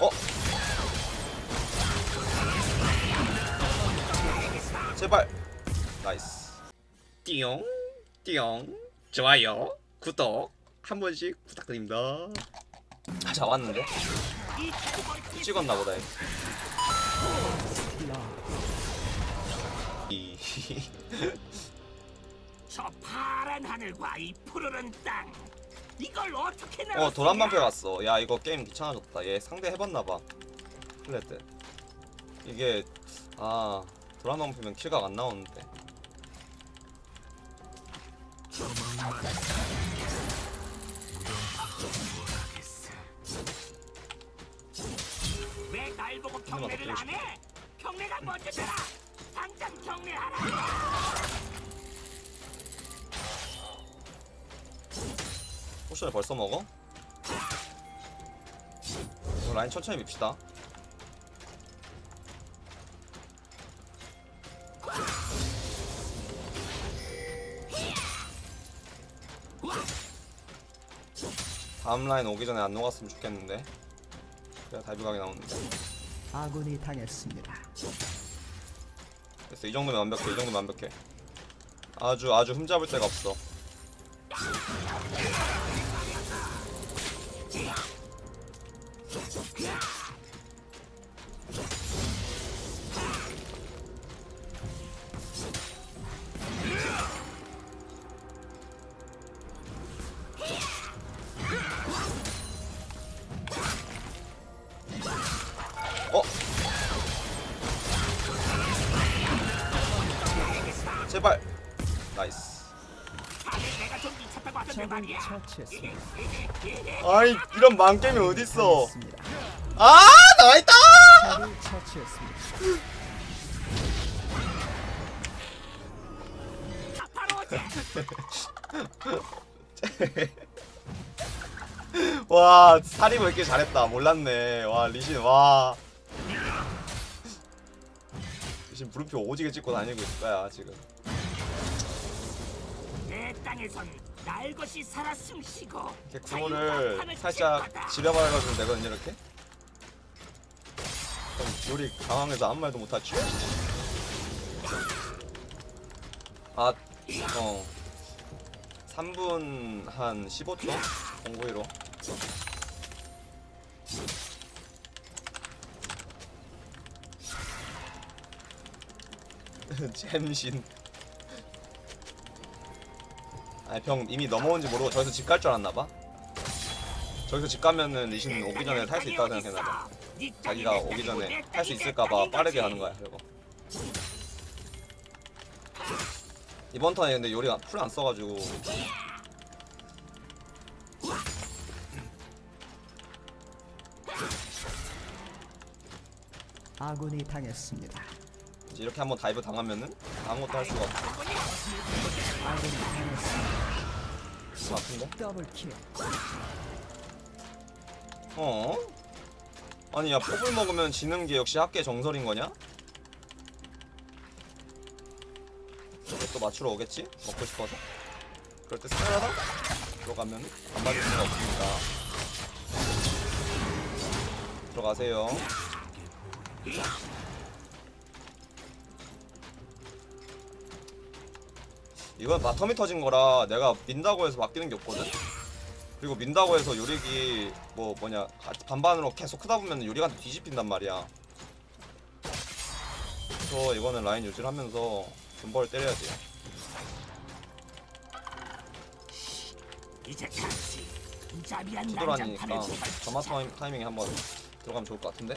어? 제발. nice. 띠용 띠용. 좋아요. 구독 한 번씩 부탁드립니다. 아, 잡았는데? 찍었나 보다 저 파란 하늘과 이 푸르른 땅 이걸 어떻게 나 어? 도란방패 갔어. 야 이거 게임 귀찮아졌다. 얘 상대 해봤나봐. 플레트 이게 아 도란방패면 kill각 안 나오는데. 왜 날 보고 경례를 안 해? 경례가 먼저 되라! 당장 경례하라 potion을 벌써 먹어? 이거 라인 천천히 밉시다 다음 라인 오기 전에 안 녹았으면 좋겠는데 그래야 dive 각이 나오는데 아군이 당했습니다. 됐어 이 정도면 완벽해 이 정도면 완벽해 아주 아주 흠잡을 데가 없어 어? 처치했습니다. 아이 이런 망게임이 어딨어. 아 나있다 적을 처치했습니다. 와 살이 왜 이렇게 잘했다 몰랐네 와 리신 와 리신 물음표 오지게 찍고 다니고 있을 거야 지금 내 땅에선 날 것이 살아 숨쉬고 이렇게 하늘 살짝. 지려버려가지고 되거든요 이렇게? 그럼 요리 당황해서 아무 말도 못하지? 아, 어. 3분 한 15초? 공고히로. 잼신 아니 병 이미 넘어온지 모르고 저기서 집 갈 줄 알았나봐 저기서 집 가면은 리신 오기 전에 탈 수 있다고 생각했나봐 자기가 내 오기 전에 내탈수 있을까봐 빠르게. 가는 거야 그리고 이번 턴에 근데 요리가 풀 안 써가지고 아군이 당했습니다. 이제 이렇게 한번 dive 당하면은 아무것도 할 수가 없어. 좀 아픈데? double kill. 어? 아니 야 퍼블을 먹으면 지는 게 역시 학계 정설인 거냐? 또 맞추러 오겠지? 먹고 싶어서 그럴 때 스페라다 들어가면 안 맞을 수가 없으니까 들어가세요 이건 bottom이 터진 거라 내가 민다고 해서 바뀌는 게 없거든? 그리고 민다고 해서 요릭이 뭐 뭐냐 가- 반반으로 계속 크다 보면 요릭한테 뒤집힌단 말이야 그래서 이거는 라인 유지를 하면서 존버를 때려야 돼요 이제 무자비한 난장판을 투드라니까. 점화 타이밍에 한번 들어가면 좋을 것 같은데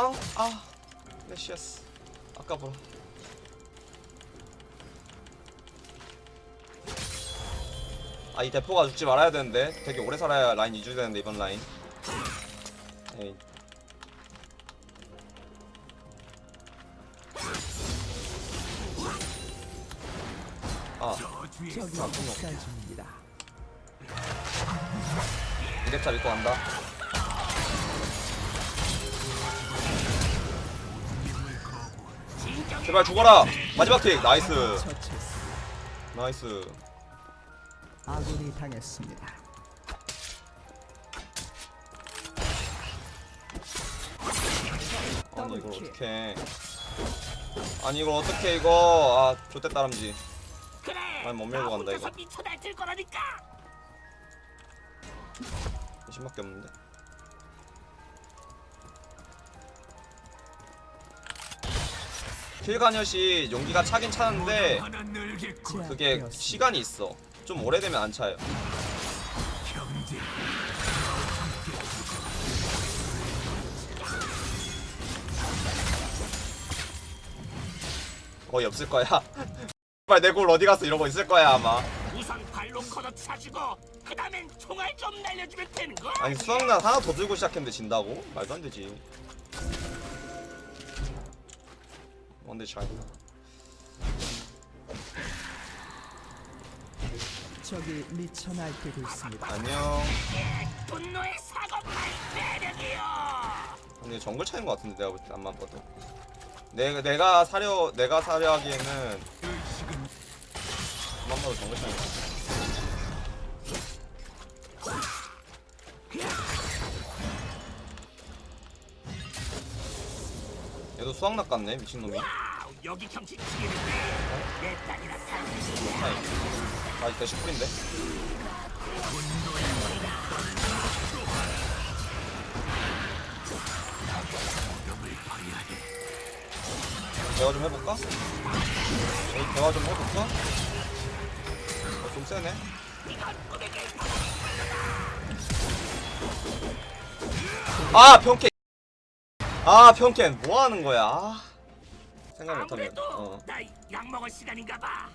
아우 아 레시아스. 아까 보라 아 이 대포가 죽지 말아야 되는데. 되게 오래 살아야 라인 유지되는데 이번 라인. 에이. 아 적이 아, 학살 중입니다. 이렙차 믿고 간다 제발 죽어라 마지막 tick nice. nice 아군이 당했습니다. 아니 이걸. 어떻게 아니 이걸 어떻게 이거 아 좋대 따람지 그래. 아니, 못 밀고 나 간다, 이거. 미쳐 날뛸 거라니까. 20밖에 없는데 킬가녀시 용기가 차긴 차는데 그게. 시간이 있어 좀 오래되면 안 차요. 거의 없을 거야 빨리 내골 어디 갔어 이러고 있을 거야 아마 우선 발로 걷어 차주고 그 다음엔 총알 좀 날려주면 되는 거. 아니 수학난 하나 더 들고 시작했는데 진다고? 말도 안 되지 뭔데 잘 적이 미쳐 날뛰고 있습니다. 안녕 분노의 사고팔 매력이요. 근데 정글 차인 것 같은데 내가 볼 때 안만 봐도 내가 내가 사려 내가 사려 하기에는 안만 봐도 정글 차인 것 같아 얘도 수학낙 같네 미친놈이 여기 아직 대시 풀인데 대화 좀 해볼까? 여기 대화 좀 해볼까? 어, 좀 세네 아 평캔 아 평캔 뭐하는 거야? 아, 생각 못하네 아무래도 어. 나약 먹을 시간인가 봐.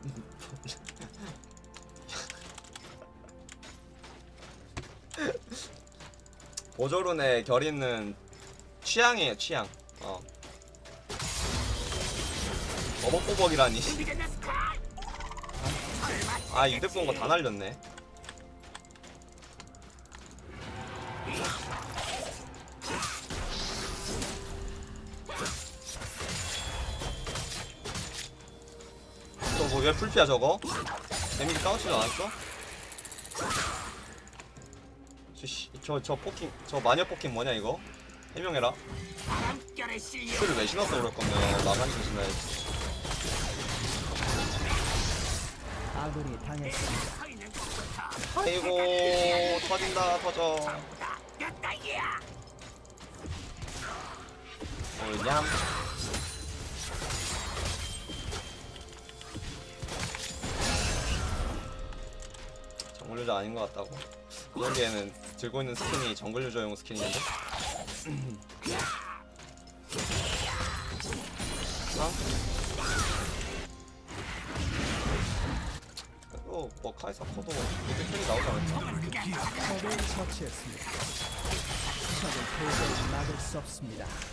보조룬의 결의는 취향이에요 취향. 어. 스카? 아 이득 본거 다 날렸네 왜 풀피야 저거? 데미지 까우지도 않았어? 저저 저 poking 저 마녀 poking 뭐냐 이거? 해명해라. 풀을 왜 신었어 그럴 거면 나가니 조심해야지 아군이 당했습니다. 아이고 터진다 터져 딸기야. 오냠 유저 아닌 것 같다고. 여기에는 들고 있는 스킨이 정글 유저용 스킨인데? 아? 그래도 뭐 카이사 커도 이렇게 킬이 나오지 않을까?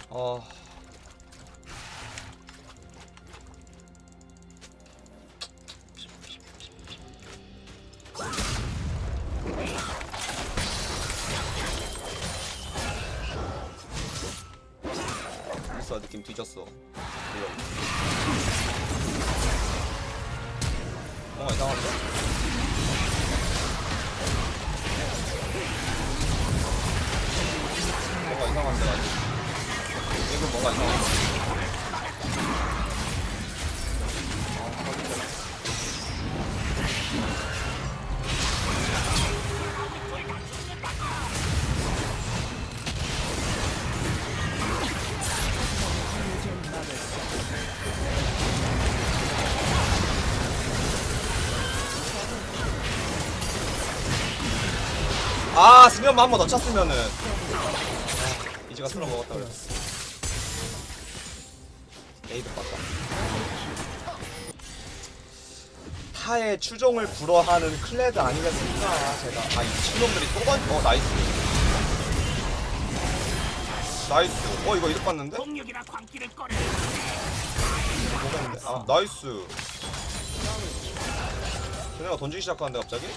있어 뒤졌어. 뭔가 이상한데? 뭔가 이상한데 아직 이거 뭔가 이상한데 아 수면만 한번더 찼으면은. 아, 이지가 쓸어 먹었다 그랬어. 에 이득 봤다 타의 추종을 불허하는 클레드 아니겠습니까? 제가. 아이 미친놈들이 또번어 nice. nice. 어 이거 이득 봤는데? 뭐가 있는데? 아 nice. 쟤네가 던지기 시작하는데 갑자기?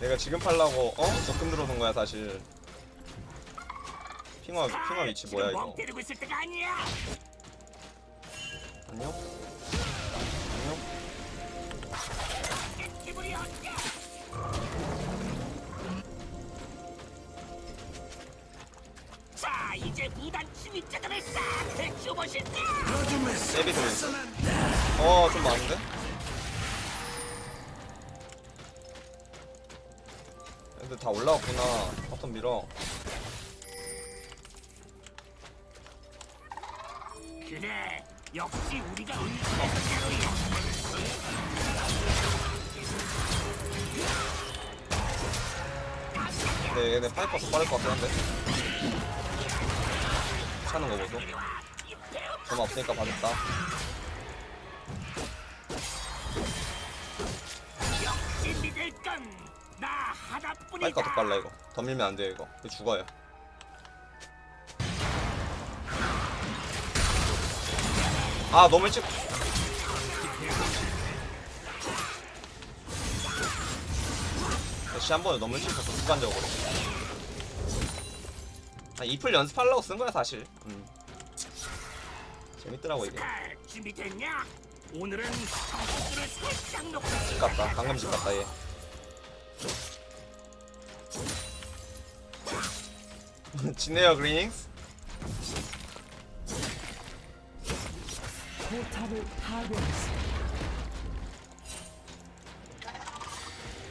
내가 지금 팔라고 어? 적금 들어오는 거야 사실 핑어 핑어 위치 뭐야 이거 안녕? 자, 이제 무단 침입자들을 싹 해치워보실까? 세비 돌렸어 어좀 많은데? 애들 다 올라왔구나 bottom 밀어 역시 우리가. 근데 얘네 파이퍼 더 빠를 것 같긴 한데. 차는 거 보소. 점화 없으니까 받았다. 역시 믿을 건나 하나뿐이다. 파이퍼 더 빨라 이거. 더 밀면 안 이거. 이거 죽어요 아 너무 일찍. 다시 한 번에 너무 일찍 쳤어 습관적으로. 아, 이플 연습하려고 쓴 거야 사실. 음. 재밌더라고 이게. 잘 준비됐냐? 오늘은 집 갔다. 방금 집 갔다 얘. 진에어 그린윙스 포탑을 파괴했습니다.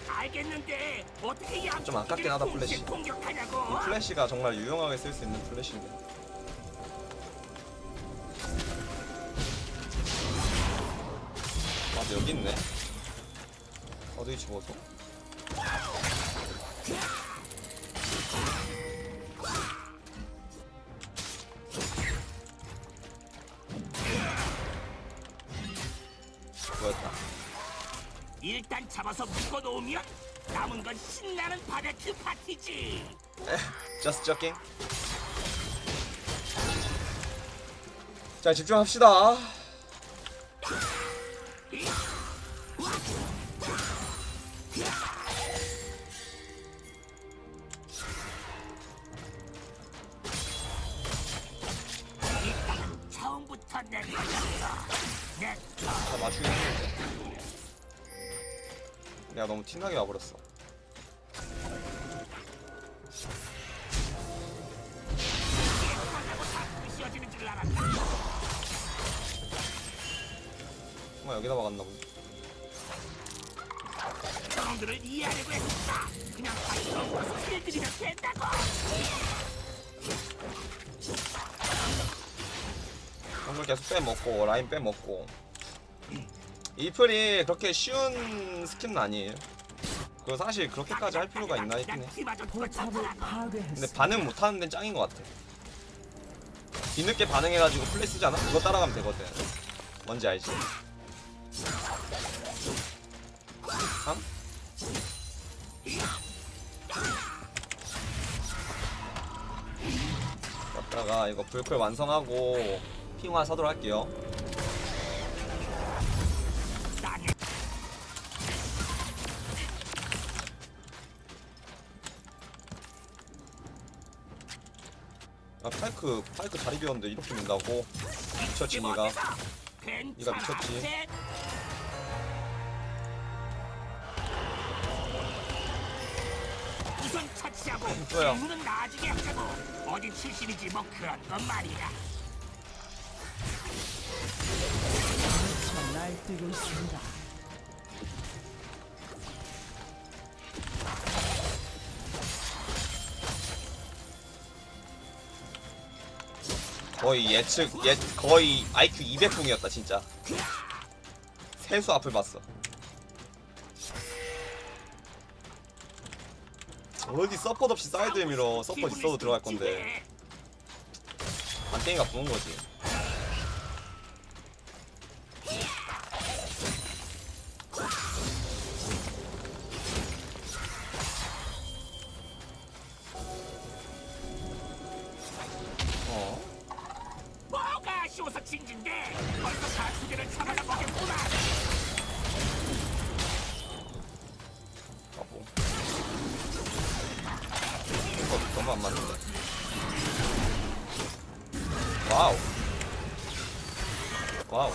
알겠는데 어떻게 양좀 아깝긴 하다, 플래시. 공격하냐고? 플래시가 정말 유용하게 쓸 수 있는 플래시인데 아 여기 있네 어디 집어서 잡아서 묶어놓으면 남은 건 신나는 바베큐 파티지. just joking 자 집중합시다 일단 처음부터 내 거였어. 내다 맞추긴 했는데 내가 너무 티나게 와버렸어. 정말 여기다 박았나 보네 저놈들을 이해하려고 했다. 그냥 파이터 필들이면 된다고. 정글 계속 빼먹고 라인 빼먹고 이플이 그렇게 쉬운 스킬은 아니에요 그거 사실 그렇게까지 할 필요가 있나 했긴 해. 근데. 반응 못하는 데는 짱인 것 같아 뒤늦게 반응해가지고 플레이 쓰잖아? 그거 따라가면 되거든 뭔지 알지? 상? 갔다가 이거 불클 완성하고 핑화 사도록 할게요 파이크 파이크 자리 비웠는데 이렇게 민다고 미쳤지 니가 니가 미쳤지. 우선 처치하고 뭐야? 문은 나중에 하자고 어디 출신이지 뭐 그런 건 말이야 저 날뛰고 있습니다. 거의 예측 예 거의 IQ 200분이었다 진짜. 세수 앞을 봤어. 어디 서폿 없이 사이드에 밀어. 서폿 있어도 들어갈 건데. 안땡이가 부은 거지 와우 와우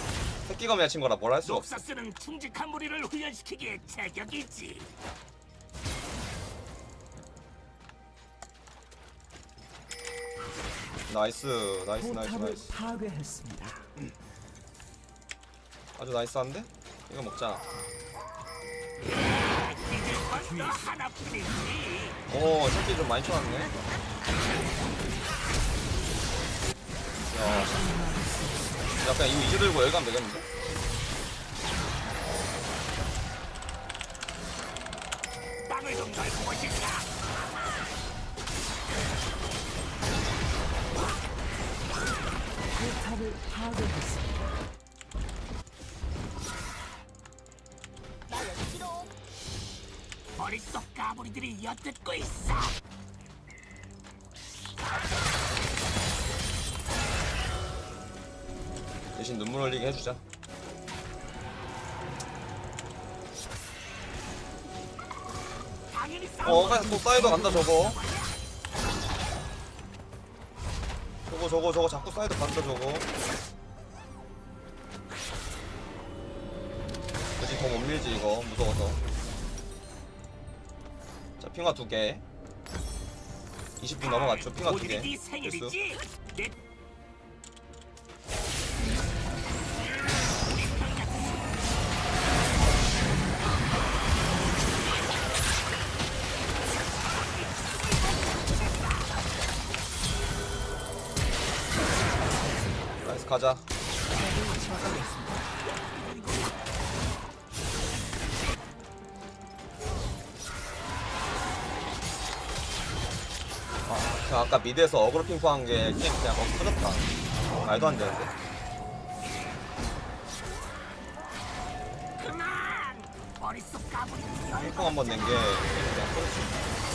새끼가 맺힌 거라 뭘 할 수가 없어 녹사스는 충직한 무리를 훈련시키기에 제격이지. nice nice nice nice 파괴했습니다. 아주 nice한데? 이거 먹자 이제 벌써 하나뿐이지. 오 새끼 좀 많이 쳐놨네 야, 야 그냥 이거 이지 들고 가면 되겠는데? 머릿속 까불이들이 엿듣고 있어. 대신 눈물 흘리게 해주자 어, 싸움. 또 사이드 간다 저거. 저거 저거 저거 자꾸 사이드 간다 저거. 그치 더못 밀지 이거 무서워서. 자 핑와 두 개. 20분 넘어갔죠 핑와 두 개. 오늘 가자. 아, 그 아까 mid에서 어그로 핑퐁한 게 게임 그냥 어 터졌다. 말도 안 되는데. 핑퐁 한번 낸 게 그냥 터졌어.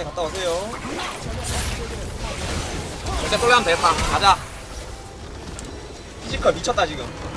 경민, 경민이 갔다 오세요. 이제 솔레하면 되겠다. 가자. 피지컬 미쳤다 지금.